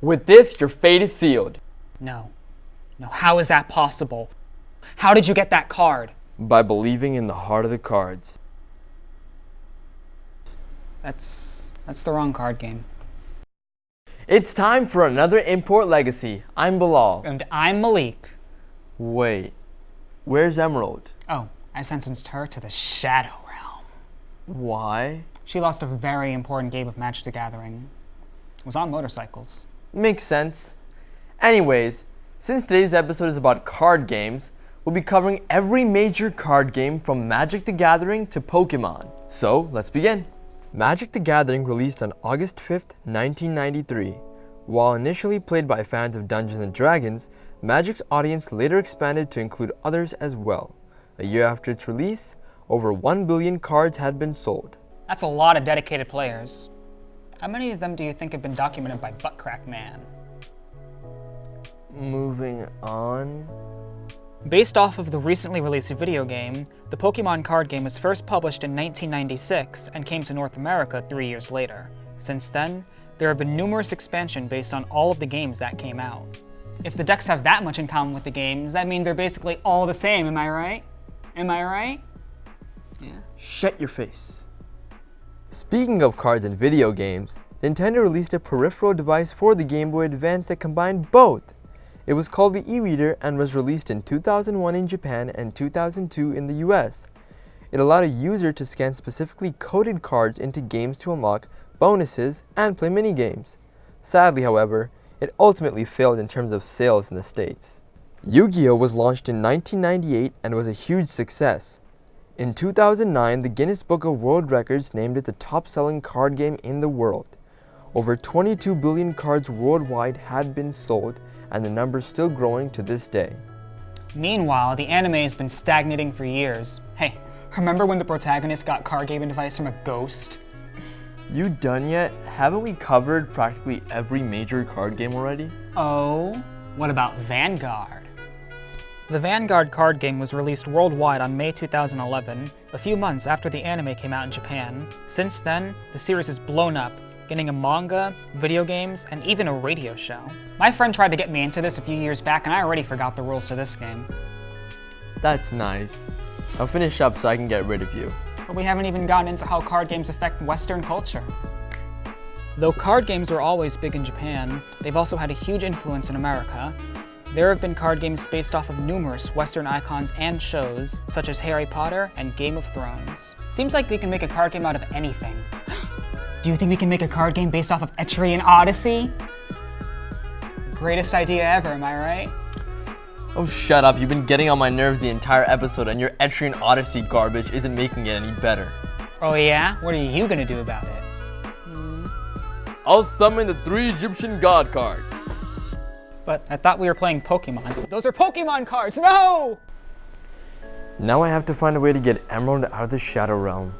With this, your fate is sealed. No. No, how is that possible? How did you get that card? By believing in the heart of the cards. That's that's the wrong card game. It's time for another Import Legacy. I'm Bilal. And I'm Malik. Wait, where's Emerald? Oh, I sentenced her to the Shadow Realm. Why? She lost a very important game of Magic the Gathering. It was on motorcycles. Makes sense. Anyways, since today's episode is about card games, we'll be covering every major card game from Magic the Gathering to Pokemon. So, let's begin. Magic the Gathering released on August 5th, 1993. While initially played by fans of Dungeons & Dragons, Magic's audience later expanded to include others as well. A year after its release, over 1 billion cards had been sold. That's a lot of dedicated players. How many of them do you think have been documented by Buttcrack Man? Moving on. Based off of the recently released video game, the Pokemon card game was first published in 1996 and came to North America three years later. Since then, there have been numerous expansions based on all of the games that came out. If the decks have that much in common with the games, that means they're basically all the same, am I right? Am I right? Yeah. Shut your face. Speaking of cards and video games, Nintendo released a peripheral device for the Game Boy Advance that combined both. It was called the e-reader and was released in 2001 in Japan and 2002 in the US. It allowed a user to scan specifically coded cards into games to unlock bonuses and play minigames. Sadly, however, it ultimately failed in terms of sales in the States. Yu-Gi-Oh! was launched in 1998 and was a huge success. In 2009, the Guinness Book of World Records named it the top-selling card game in the world. Over 22 billion cards worldwide had been sold, and the number still growing to this day. Meanwhile, the anime has been stagnating for years. Hey, remember when the protagonist got card game advice from a ghost? You done yet? Haven't we covered practically every major card game already? Oh, what about Vanguard? The Vanguard card game was released worldwide on May 2011, a few months after the anime came out in Japan. Since then, the series has blown up, getting a manga, video games, and even a radio show. My friend tried to get me into this a few years back and I already forgot the rules to this game. That's nice. I'll finish up so I can get rid of you. But we haven't even gotten into how card games affect Western culture. Though card games were always big in Japan, they've also had a huge influence in America, there have been card games based off of numerous Western icons and shows, such as Harry Potter and Game of Thrones. Seems like they can make a card game out of anything. Do you think we can make a card game based off of Etrian Odyssey? Greatest idea ever, am I right? Oh, shut up. You've been getting on my nerves the entire episode, and your Etrian Odyssey garbage isn't making it any better. Oh, yeah? What are you gonna do about it? I'll summon the three Egyptian god cards. But I thought we were playing Pokemon. Those are Pokemon cards, no! Now I have to find a way to get Emerald out of the Shadow Realm.